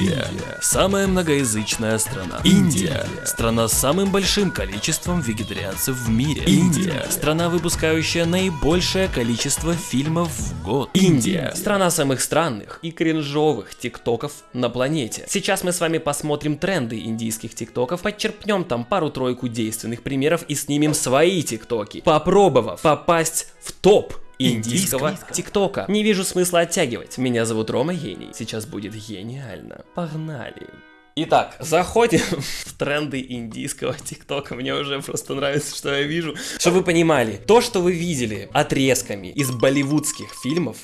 Индия – самая многоязычная страна. Индия – страна с самым большим количеством вегетарианцев в мире. Индия – страна, выпускающая наибольшее количество фильмов в год. Индия – страна самых странных и кринжовых тиктоков на планете. Сейчас мы с вами посмотрим тренды индийских тиктоков, подчерпнем там пару-тройку действенных примеров и снимем свои тиктоки, попробовав попасть в топ индийского тиктока. Не вижу смысла оттягивать. Меня зовут Рома Гений. Сейчас будет гениально. Погнали. Итак, заходим в тренды индийского тиктока. Мне уже просто нравится, что я вижу. Чтобы вы понимали, то, что вы видели отрезками из болливудских фильмов,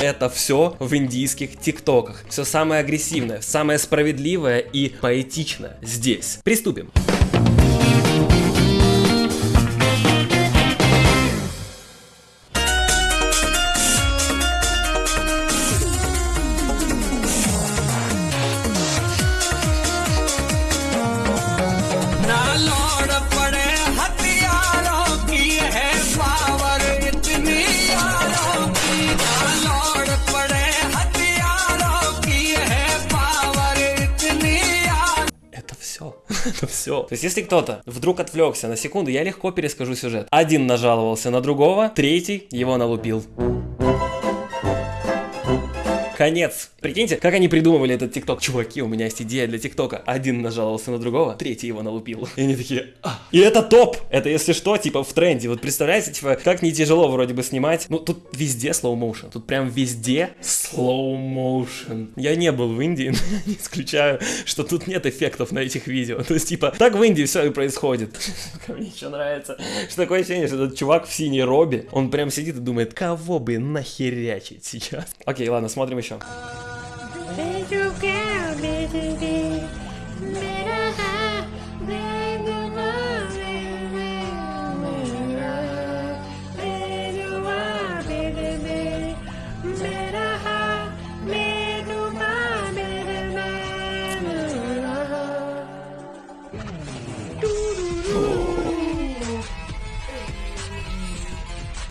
это все в индийских тиктоках. Все самое агрессивное, самое справедливое и поэтичное здесь. Приступим. ना все. То есть, если кто-то вдруг отвлекся на секунду, я легко перескажу сюжет. Один нажаловался на другого, третий его налупил. Конец. Прикиньте, как они придумывали этот тикток. Чуваки, у меня есть идея для тиктока. Один нажаловался на другого, третий его налупил. И они такие, «А». И это топ! Это, если что, типа в тренде. Вот представляете, типа, как не тяжело вроде бы снимать. Ну, тут везде slow motion. Тут прям везде slow motion. Я не был в Индии, но не исключаю, что тут нет эффектов на этих видео. То есть, типа, так в Индии все и происходит. Мне еще нравится, что такое ощущение, что этот чувак в синей робе, он прям сидит и думает, кого бы нахерячить сейчас. Окей, ладно, смотрим еще. मेरा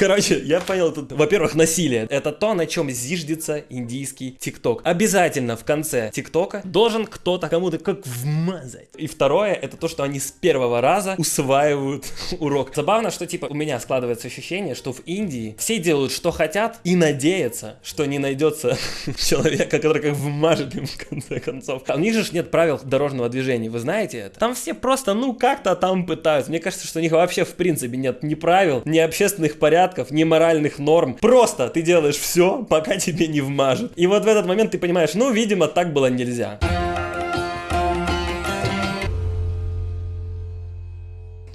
Короче, я понял тут, во-первых, насилие. Это то, на чем зиждется индийский тикток. Обязательно в конце тиктока должен кто-то кому-то как вмазать. И второе, это то, что они с первого раза усваивают урок. Забавно, что типа у меня складывается ощущение, что в Индии все делают, что хотят, и надеются, что не найдется человека, который как вмажет им в конце концов. А у них же нет правил дорожного движения, вы знаете это? Там все просто, ну, как-то там пытаются. Мне кажется, что у них вообще в принципе нет ни правил, ни общественных порядков, порядков, ни моральных норм. Просто ты делаешь все, пока тебе не вмажут И вот в этот момент ты понимаешь, ну, видимо, так было нельзя.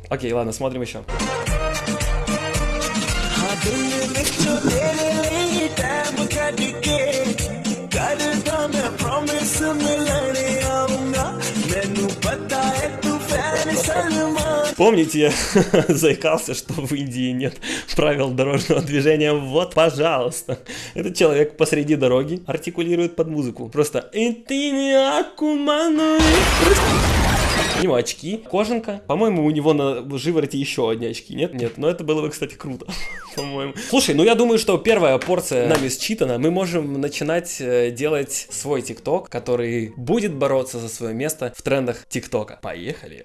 Окей, ладно, смотрим еще. I do it, Помните, я заикался, что в Индии нет правил дорожного движения? Вот, пожалуйста. Этот человек посреди дороги артикулирует под музыку. Просто. У него очки, кожанка. По-моему, у него на живороте еще одни очки. Нет? Нет. Но это было бы, кстати, круто. По-моему. Слушай, ну я думаю, что первая порция нами считана. Мы можем начинать э, делать свой ТикТок, который будет бороться за свое место в трендах ТикТока. Поехали.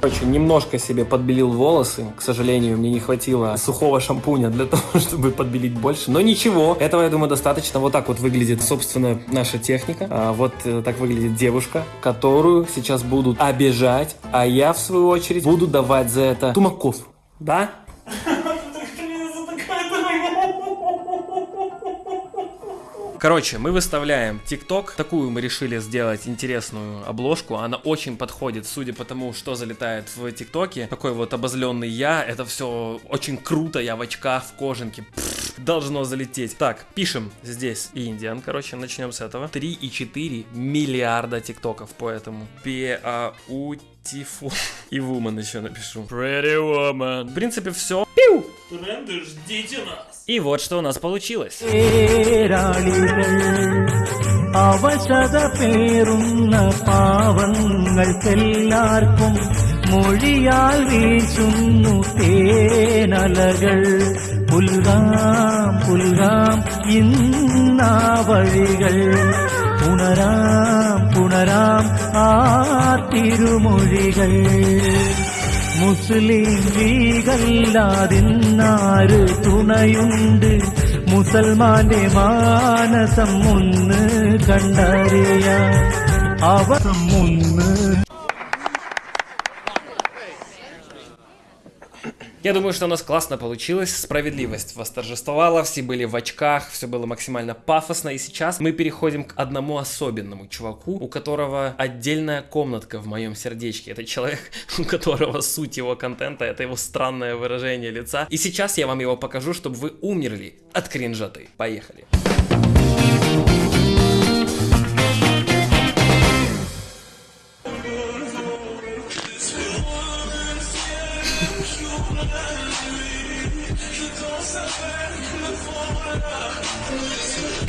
Короче, немножко себе подбелил волосы. К сожалению, мне не хватило сухого шампуня для того, чтобы подбелить больше. Но ничего, этого, я думаю, достаточно. Вот так вот выглядит, собственно, наша техника. А вот э, так выглядит девушка, которую сейчас будут обижать, а я, в свою очередь, буду давать за это тумаков. Да? Короче, мы выставляем ТикТок. Такую мы решили сделать интересную обложку. Она очень подходит, судя по тому, что залетает в ТикТоке. Такой вот обозленный я. Это все очень круто. Я в очках, в кожанке. Пфф, должно залететь. Так, пишем здесь Индиан. Короче, начнем с этого. 3,4 миллиарда ТикТоков по этому. Beautiful. И woman еще напишу. Pretty woman. В принципе, все. Пиу! Тренды, ждите нас. И вот что у нас получилось. പേരാളികൾ അവശത പേറുന്ന പാവങ്ങൾക്കെല്ലാവർക്കും മൊഴിയാൽ വീശുന്നു തേനലകൾ പുൽകാം പുൽകാം ഇന്നാ വഴികൾ പുണരാം പുണരാം ആ തിരുമൊഴികൾ മുസ്ലിം ലീഗല്ലാതിന്നാര് തുണയുണ്ട്? മുസൽമാന്റെ മാനസം ഒന്ന് കണ്ടറിയാം. അവസം ഒന്ന് Я думаю, что у нас классно получилось, справедливость восторжествовала, все были в очках, все было максимально пафосно, и сейчас мы переходим к одному особенному чуваку, у которого отдельная комнатка в моем сердечке. Это человек, у которого суть его контента, это его странное выражение лица. И сейчас я вам его покажу, чтобы вы умерли от кринжоты. Поехали.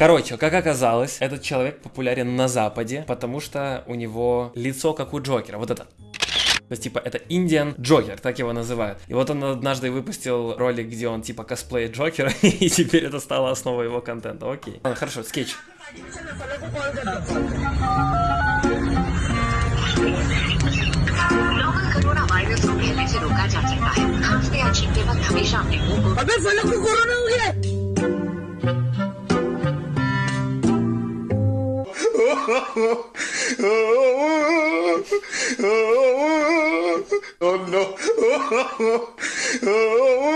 Короче, как оказалось, этот человек популярен на Западе, потому что у него лицо как у Джокера. Вот это. То есть, типа, это Индиан Джокер, так его называют. И вот он однажды выпустил ролик, где он, типа, косплеит Джокера, и теперь это стало основой его контента. Окей. Ладно, хорошо, скетч. नोवल कोरोना वायरस को फैलने से रोका जा सकता है खांसते oh no. Oh, oh, oh.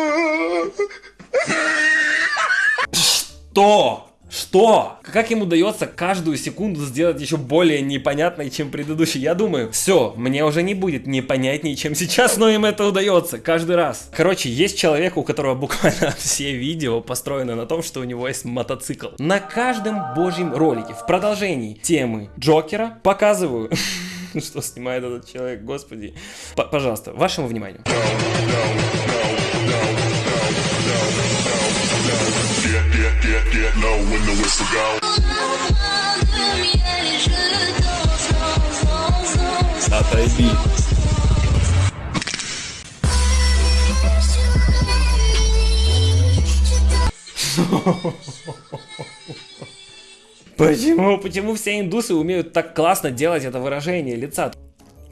と Что? Как им удается каждую секунду сделать еще более непонятной, чем предыдущий? Я думаю, все, мне уже не будет непонятнее, чем сейчас, но им это удается каждый раз. Короче, есть человек, у которого буквально все видео построены на том, что у него есть мотоцикл. На каждом божьем ролике, в продолжении темы Джокера, показываю, что снимает этот человек, господи. Пожалуйста, вашему вниманию. Отойди. Почему? Почему все индусы умеют так классно делать это выражение лица?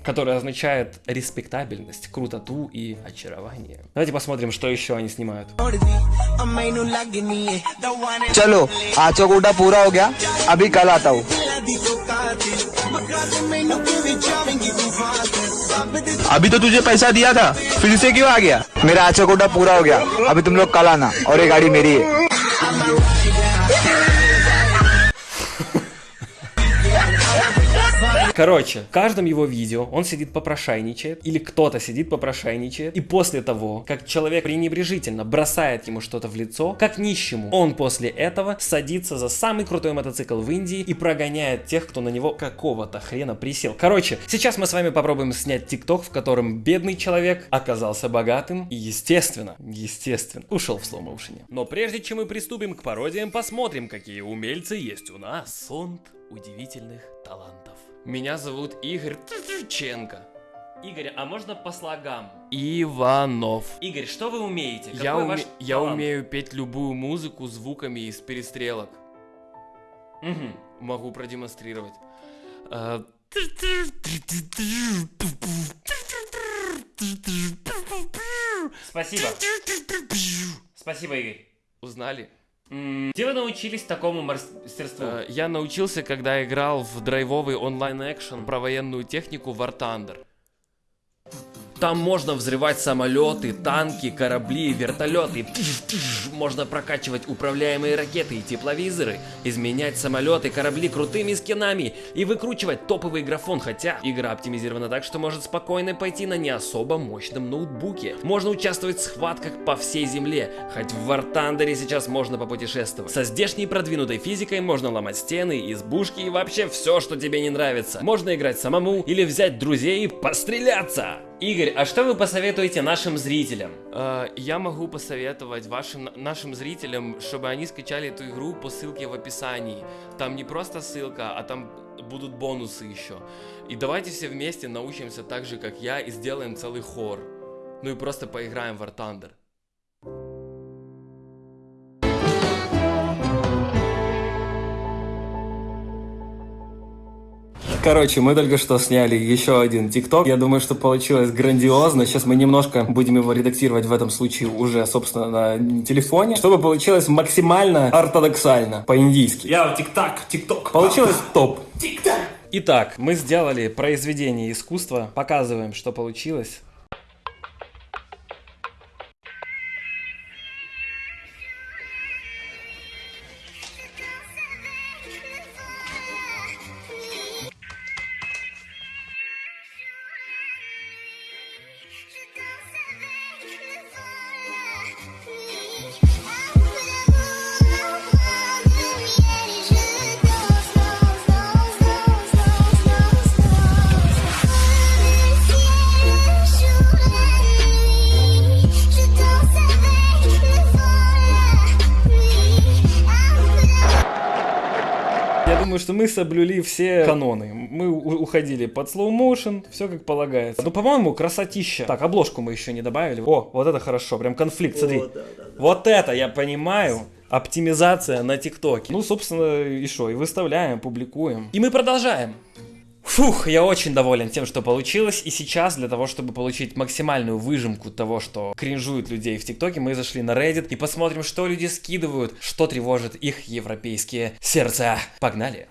Которое означает респектабельность, крутоту и очарование. Давайте посмотрим, что еще они снимают. अब मैनू लगनी है दवाने चलो आज चौकूटा पूरा हो गया अभी कल आता हूँ दी तो कातिल मका दे मैनू के विचारेंगी तू फात सब दे अभी तो तुझे पैसा दिया था फिर से क्यों आ गया मेरा आज चौकूटा पूरा हो गया अभी तुम लोग कल आना और ये गाड़ी मेरी है Короче, в каждом его видео он сидит попрошайничает, или кто-то сидит попрошайничает, и после того, как человек пренебрежительно бросает ему что-то в лицо, как нищему, он после этого садится за самый крутой мотоцикл в Индии и прогоняет тех, кто на него какого-то хрена присел. Короче, сейчас мы с вами попробуем снять тикток, в котором бедный человек оказался богатым и, естественно, естественно, ушел в слоумоушене. Но прежде чем мы приступим к пародиям, посмотрим, какие умельцы есть у нас. Фонд удивительных талантов. Меня зовут Игорь Трченко. Игорь, а можно по слогам? Иванов. Игорь, что вы умеете? Какой Я, ваш уме- я талант? умею петь любую музыку звуками из перестрелок. Мгм. Могу продемонстрировать. А, Спасибо. Спасибо, Игорь. Узнали? Где вы научились такому мастерству? А, Я научился, когда играл в драйвовый онлайн-экшен про военную технику War Thunder. Там можно взрывать самолеты, танки, корабли, вертолеты. Можно прокачивать управляемые ракеты и тепловизоры, изменять самолеты, корабли крутыми скинами и выкручивать топовый графон, хотя игра оптимизирована так, что может спокойно пойти на не особо мощном ноутбуке. Можно участвовать в схватках по всей земле, хоть в War Thunder сейчас можно попутешествовать. Со здешней продвинутой физикой можно ломать стены, избушки и вообще все, что тебе не нравится. Можно играть самому или взять друзей и постреляться. Игорь, а что вы посоветуете нашим зрителям? А, Я могу посоветовать вашим нашим зрителям, чтобы они скачали эту игру по ссылке в описании. Там не просто ссылка, а там будут бонусы еще. И давайте все вместе научимся так же, как я, и сделаем целый хор. Ну и просто поиграем в War Thunder. Короче, мы только что сняли еще один ТикТок. Я думаю, что получилось грандиозно. Сейчас мы немножко будем его редактировать в этом случае уже, собственно, на телефоне, чтобы получилось максимально ортодоксально, по-индийски. Я ТикТок, ТикТок. Получилось топ. Итак, мы сделали произведение искусства, показываем, что получилось. Думаю, что мы соблюли все каноны. Мы уходили под slow motion, все как полагается. Ну, по-моему, красотища. Так, обложку мы еще не добавили. О, вот это хорошо, прям конфликт, смотри. Вот это я понимаю. Оптимизация на ТикТоке. Ну, собственно, и что? И выставляем, публикуем. И мы продолжаем. Фух, я очень доволен тем, что получилось. И сейчас, для того, чтобы получить максимальную выжимку того, что кринжует людей в ТикТоке, мы зашли на Reddit и посмотрим, что люди скидывают, что тревожит их европейские сердца. Погнали!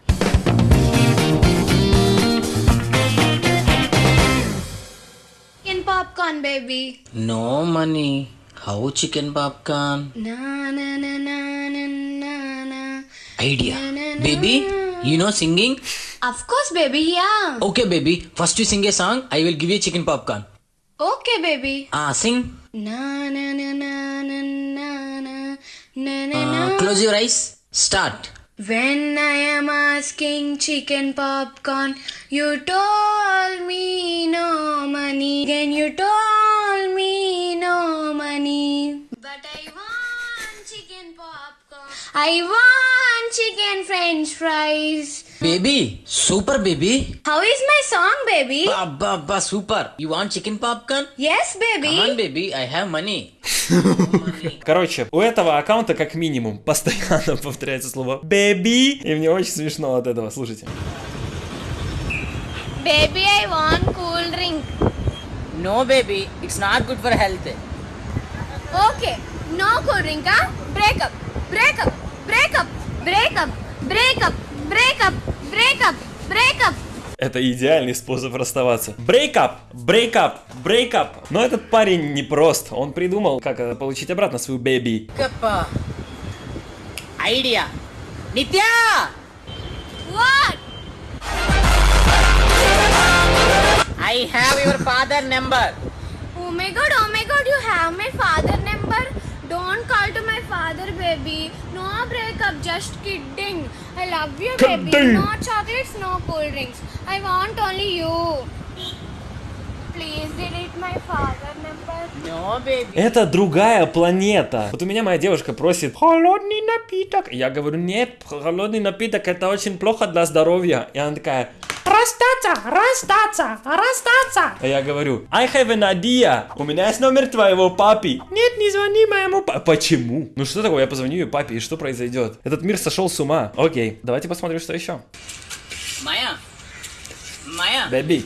Chicken popcorn, baby. No money. How chicken popcorn? Na na na na na na na. Idea. Baby, you know singing? Of course, baby. Yeah. Okay, baby. First you sing a song, I will give you chicken popcorn. Okay, baby. Ah, sing. Na na na na na na na na na Uh, close your eyes. Start. When I am asking chicken popcorn, you told me no money. Then you told me no money. But I want chicken popcorn. I want chicken french fries. Baby, super baby. How is my song, baby? Ba, ba, ba, super. You want chicken popcorn? Yes, Come on, baby. baby. I have money. Короче, у этого аккаунта как минимум постоянно повторяется слово «baby», и мне очень смешно от этого, слушайте. Baby, I want cool drink. No, baby. It's not good for health. Okay, no cool drink, huh? Break up, break up, break up, break up, break up, break up, break up, break up. Это идеальный способ расставаться. Break up, break up, break up. Но этот парень не прост. Он придумал, как э, получить обратно свою baby. Kappa. Idea. Nitya! What? I have your father number. Oh my god, oh my god, you have my father number? Don't call to my father, baby. No breakup, just kidding. I love you, baby. Kidding. No chocolates, no cool drinks. I want only you. Please delete my father number. No, baby. Это другая планета. Вот у меня моя девушка просит холодный напиток. Я говорю, нет, холодный напиток это очень плохо для здоровья. И она такая, расстаться, расстаться, расстаться. А я говорю, I have an idea. У меня есть номер твоего папи. Нет, не звони моему папе. Почему? Ну что такое, я позвоню ее папе, и что произойдет? Этот мир сошел с ума. Окей, давайте посмотрим, что еще. Maya. Maya. Бэби.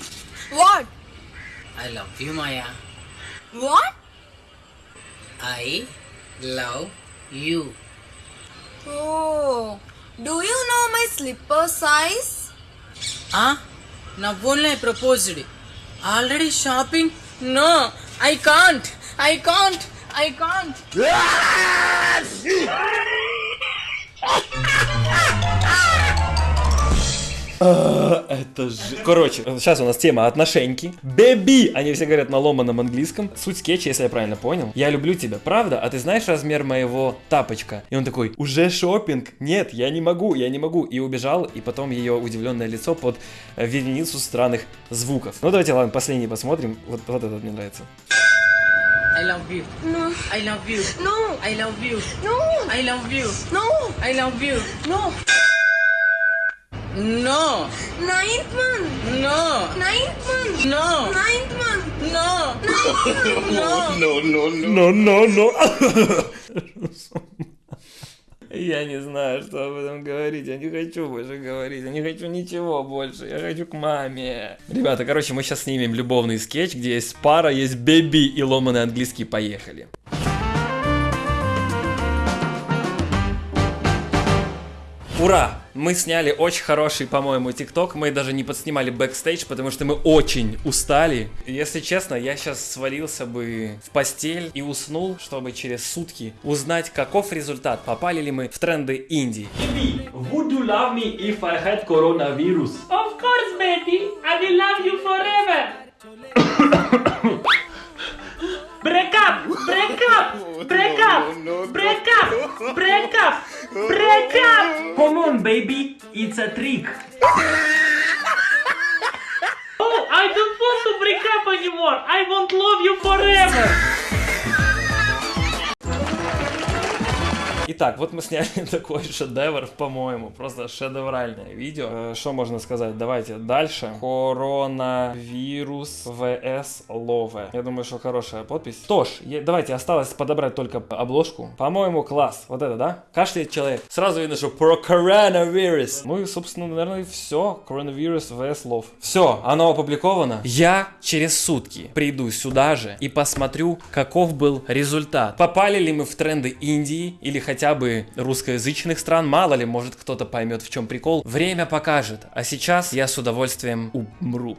What? I love you, Maya. What? I love you. Oh, do you know my slipper size? నా only I proposed already shopping no I can't I can't I can't Uh... Это же... Короче, сейчас у нас тема отношеньки. Бэби! Они все говорят на ломаном английском. Суть скетча, если я правильно понял. Я люблю тебя, правда? А ты знаешь размер моего тапочка? И он такой, уже шопинг? Нет, я не могу, я не могу. И убежал, и потом ее удивленное лицо под э, вереницу странных звуков. Ну давайте, ладно, последний посмотрим. Вот, вот этот мне нравится. I love you. No, I love you. no, I love you. no, I love you. no, I love you. no. No. Ninth month. No. Ninth month. No. Ninth month. No. Ninth month. Но, но, но. Я не знаю, что об этом говорить. Я не хочу больше говорить. Я не хочу ничего больше. Я хочу к маме. Ребята, короче, мы сейчас снимем любовный скетч, где есть пара, есть беби и ломаный английский. Поехали. Ура! Мы сняли очень хороший, по-моему, ТикТок. Мы даже не подснимали бэкстейдж, потому что мы очень устали. Если честно, я сейчас свалился бы в постель и уснул, чтобы через сутки узнать, каков результат, попали ли мы в тренды Индии. Would you love me if I had coronavirus? Of course, baby. I will love you forever. break up, break up, break oh, up, break up, break up, break up. Come on, baby, it's a trick. Oh, I don't want to break up anymore. I want love you Итак, вот мы сняли такой шедевр, по-моему, просто шедевральное видео. Э, Что можно сказать? Давайте дальше. Коронавирус ВС Лове. Я думаю, что хорошая подпись. Что ж, е- давайте осталось подобрать только обложку. По-моему, класс. Вот это, да? Кашляет человек. Сразу видно, что про коронавирус. Ну и, собственно, наверное, все. Коронавирус ВС Лов. Все, оно опубликовано. Я через сутки приду сюда же и посмотрю, каков был результат. Попали ли мы в тренды Индии или хотя бы русскоязычных стран, мало ли, может кто-то поймет в чем прикол. Время покажет. А сейчас я с удовольствием умру.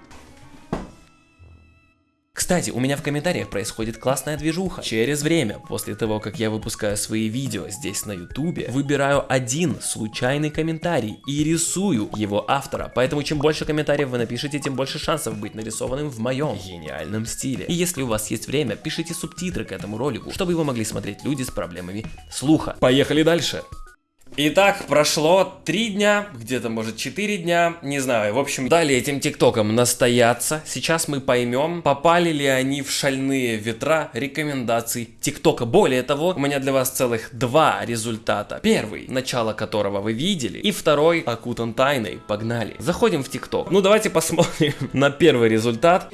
Кстати, у меня в комментариях происходит классная движуха. Через время, после того, как я выпускаю свои видео здесь на ютубе, выбираю один случайный комментарий и рисую его автора. Поэтому чем больше комментариев вы напишите, тем больше шансов быть нарисованным в моем гениальном стиле. И если у вас есть время, пишите субтитры к этому ролику, чтобы его могли смотреть люди с проблемами слуха. Поехали дальше. Итак, прошло три дня, где-то может 4 дня, не знаю. В общем, дали этим тиктокам настояться. Сейчас мы поймем, попали ли они в шальные ветра рекомендаций тиктока. Более того, у меня для вас целых два результата. Первый, начало которого вы видели, и второй, окутан тайной. Погнали. Заходим в тикток. Ну, давайте посмотрим на первый результат.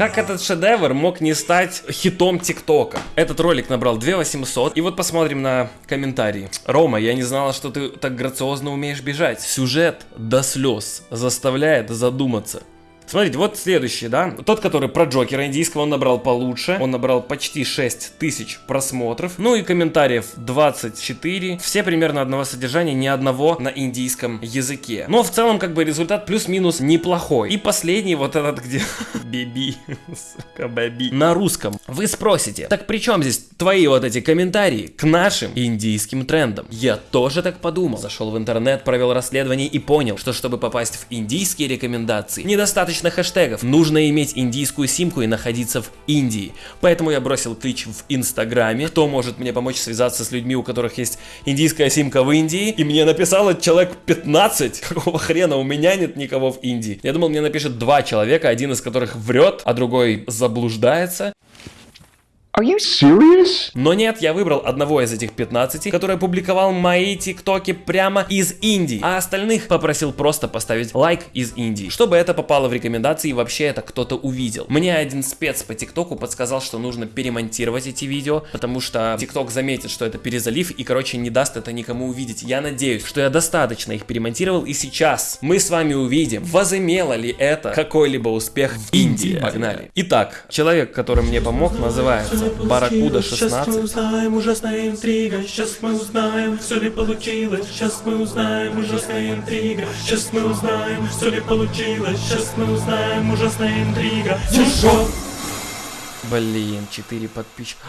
Как этот шедевр мог не стать хитом ТикТока? Этот ролик набрал 2800. И вот посмотрим на комментарии. Рома, я не знала, что ты так грациозно умеешь бежать. Сюжет до слез заставляет задуматься. Смотрите, вот следующий, да? Тот, который про Джокера индийского, он набрал получше. Он набрал почти 6 тысяч просмотров. Ну и комментариев 24. Все примерно одного содержания, ни одного на индийском языке. Но в целом, как бы, результат плюс-минус неплохой. И последний, вот этот, где... Биби. Сука, баби. На русском. Вы спросите, так при чем здесь твои вот эти комментарии к нашим индийским трендам? Я тоже так подумал. Зашел в интернет, провел расследование и понял, что чтобы попасть в индийские рекомендации, недостаточно хэштегов. Нужно иметь индийскую симку и находиться в Индии. Поэтому я бросил клич в Инстаграме. Кто может мне помочь связаться с людьми, у которых есть индийская симка в Индии? И мне написало человек 15. Какого хрена? У меня нет никого в Индии. Я думал, мне напишет два человека, один из которых врет, а другой заблуждается. Но нет, я выбрал одного из этих 15, который опубликовал мои тиктоки прямо из Индии, а остальных попросил просто поставить лайк из Индии, чтобы это попало в рекомендации и вообще это кто-то увидел. Мне один спец по тиктоку подсказал, что нужно перемонтировать эти видео, потому что тикток заметит, что это перезалив и, короче, не даст это никому увидеть. Я надеюсь, что я достаточно их перемонтировал и сейчас мы с вами увидим, возымело ли это какой-либо успех в Индии. Погнали. Итак, человек, который мне помог, называется Баракуда 16. узнаем, ужасная интрига. Сейчас мы узнаем, все ли получилось. Сейчас мы узнаем, ужасная интрига. Сейчас мы узнаем, все ли получилось. Сейчас мы узнаем, ужасная интрига. Чужой. Блин, 4 подписчика.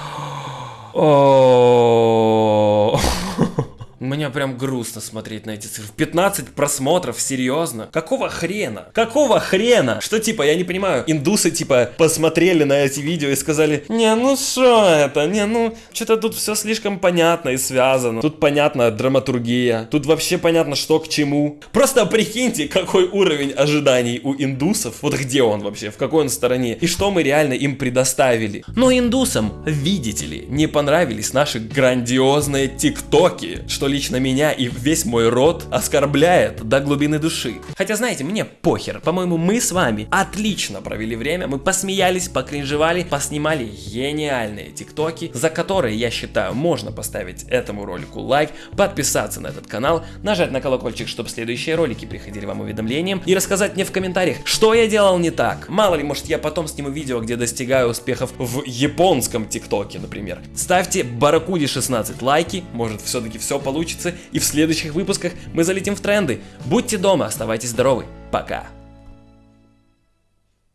Мне прям грустно смотреть на эти цифры. 15 просмотров, серьезно? Какого хрена? Какого хрена? Что типа, я не понимаю, индусы типа посмотрели на эти видео и сказали, не, ну что это, не, ну, что-то тут все слишком понятно и связано. Тут понятна драматургия, тут вообще понятно, что к чему. Просто прикиньте, какой уровень ожиданий у индусов. Вот где он вообще, в какой он стороне, и что мы реально им предоставили. Но индусам, видите ли, не понравились наши грандиозные тиктоки, что лично меня и весь мой род оскорбляет до глубины души. Хотя, знаете, мне похер. По-моему, мы с вами отлично провели время, мы посмеялись, покринжевали, поснимали гениальные тиктоки, за которые, я считаю, можно поставить этому ролику лайк, подписаться на этот канал, нажать на колокольчик, чтобы следующие ролики приходили вам уведомлением и рассказать мне в комментариях, что я делал не так. Мало ли, может я потом сниму видео, где достигаю успехов в японском тиктоке, например. Ставьте Баракуди 16 лайки, может все-таки все получится, и в следующих выпусках мы залетим в тренды. Будьте дома, оставайтесь здоровы. Пока.